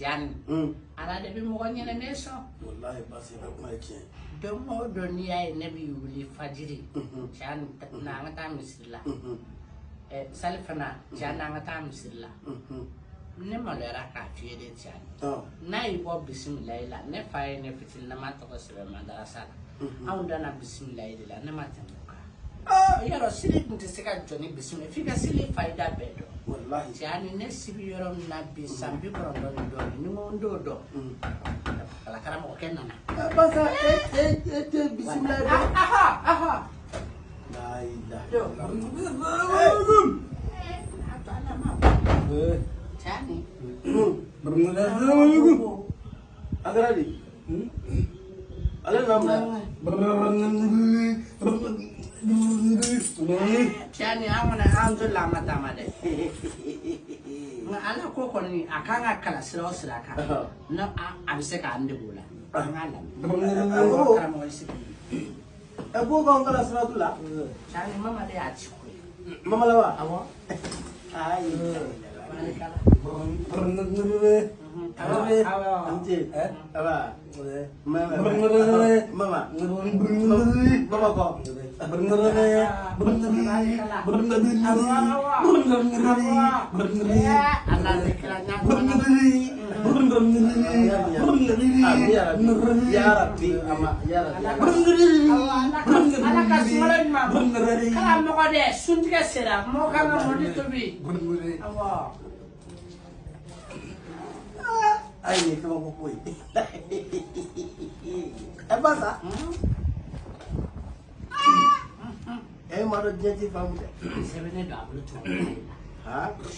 kristiani mm. ala de bɛ mɔgɔ ɲɛnɛmɛ sɔn walahi basi bɛ kuma ye tiɲɛ don o don n'i y'a ye ne bɛ wuli fajiri mm-hmm. tiɲɛ mm-hmm. na an ka taa misiri la mm-hmm. sali fana tiɲɛ na an ka taa misiri la ne maloyara k'a f'i ye de tiɲɛ n'a y'i bɔ bisimilayi la ne fa ye ne fitininama tɔgɔ sɛbɛn madarasa la anw danna bisimilayi de la ne ma tɛmɛ Oh, yɔrɔ iya, sili tun tɛ se ka jɔ ni bisimila f'i ka ne sibi yɔrɔ na bi san bi kɔnɔntɔn ni dɔɔni ni n ko n t'o dɔn basa e eh, e eh, e eh, tɛ bisimila dɔn. Ah, aha aha. ale n'a mɛn Tiɲɛ an kɔni an to la ma taama dɛ nka ala ko kɔni a kan ka kala sira o sira kan n' a bɛ se k'an dege o la an k'a lamɛn karamɔgɔ sigi ɛ ko k'an kala sira tu la tiɲɛ mama de y'a mama laban awɔ ayi Kalau mau kode, suntik sera, mau kamu mau ditubi. ayé ní fún gbogbo yìí ẹ bá sá ẹ máa lọ jẹ́ tí fáwọn tẹ. sẹ́fẹ̀ ní ìdààmú tó ń bọ̀.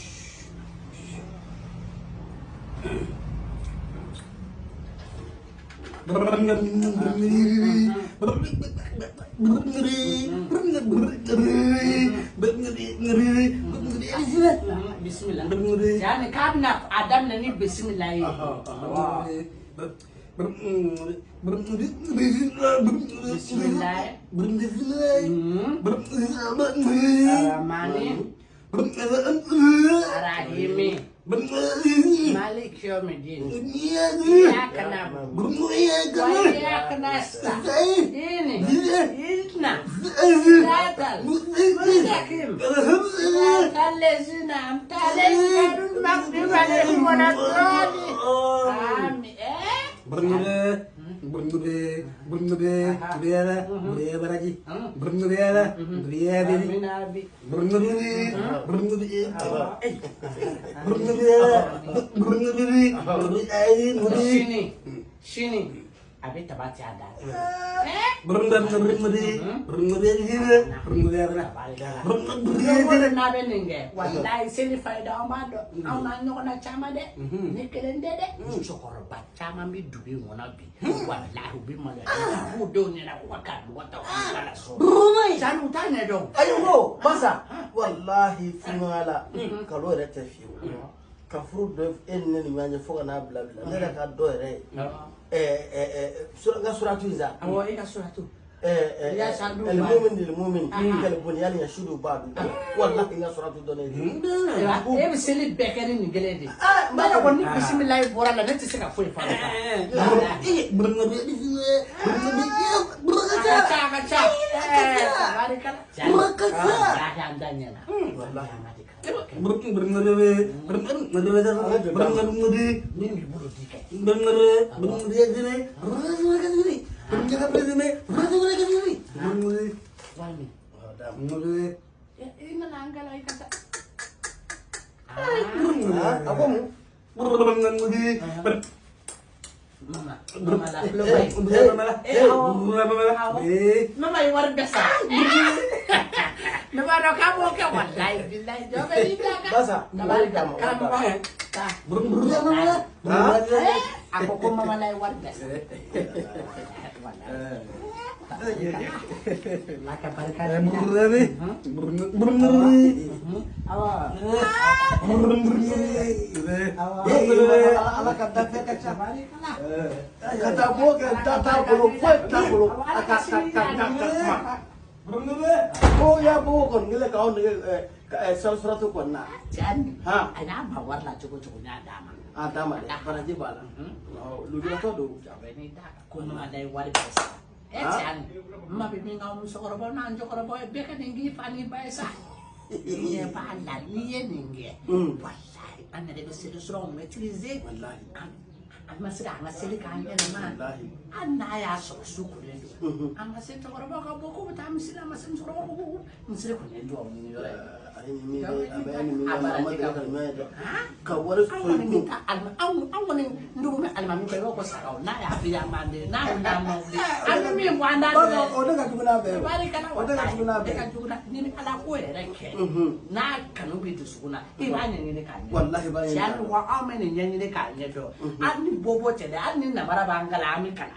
Bismillah. Yani kadna adam nani bismillah. Bismillah. Bismillah. Rahmani. Rahimi. Malik yevmiddin. İyyâke na'budu ve iyyâke nestaîn. İhdina sıratal mustakim. Sıratal lezîne emte aleyhim ghayril mağdubi aleyhim ve Amin. Eh? Brundude, Brundude, Briera, Brieveraki, Brunduera, Brieri, Brundude, Brundude, Brunduera, Brundude, Brieri, Shini, Shini. àbí taba ti a da sí. n'a bɛ nin kɛ walayi seli fayida an b'a dɔn n'a ɲɔgɔnna caman dɛ ne kelen tɛ dɛ musokɔrɔba caman bɛ dugu in kɔnɔ bi walayi u bɛ maloya u b'u denw ɲɛna k'u ka karamɔgɔ ta u ka la so. sani u t'a ɲɛdɔn. ayi ka furu dɔ e ni ne ni ɲɔgɔn cɛ fo ka n'a bila bila ne yɛrɛ ka dɔ yɛrɛ ye n ka suratu in sa awɔ e ka suratu المؤمن للمؤمن كالبنيان يشد بعض والله ان صراط الدنيا ايه بس اللي بكرين نجلي دي ما انا كنت بسم الله ورا لا نت سكا فوي فاضي ايه برنا بيدي برنا برنا برنا برنا bener bener bener bener bener bener bener bener ke kata kata chabari kala. Kata boga هو يا بو كن قال لك اون سلسلته كنا كان ها انا بعور لا تشوكو تشوكو نا داما اه داما ده فرجي بالا لو دي تو دو جابني دا كنا داي واري بس اتشان ما بيمين او مسوربو نان جوكربو بيكا نيجي فاني بايسا يا بالا ليه نيجي والله انا ده بس سلسله ميتريزي والله amaseke angaselekang enamane a nnaya sosukule angasetegore bakaboko botamosile amasentsegore gore mosele kgone diwa monyo ka wari soyiku anw kɔni ndugu bɛ alimami bɛɛ b'o ko sara o n'a y'a fili a man di n'a kun n'a ma wuli an bɛ min bɔ an da dɔrɔn o de ka jugu n'a bɛɛ ye o de ka jugu n'a bɛɛ ye o de ka jugu n'a ni ala ko yɛrɛ kɛ n'a kanu bɛ dusukun na i b'a ɲɛɲini k'a ɲɛdɔn walahi b'a ɲɛɲini tiɲɛ wa anw bɛ nin ɲɛɲini k'a ɲɛdɔn hali ni bɔ bɔ tɛ dɛ hali ni namara b'an kala an bɛ kana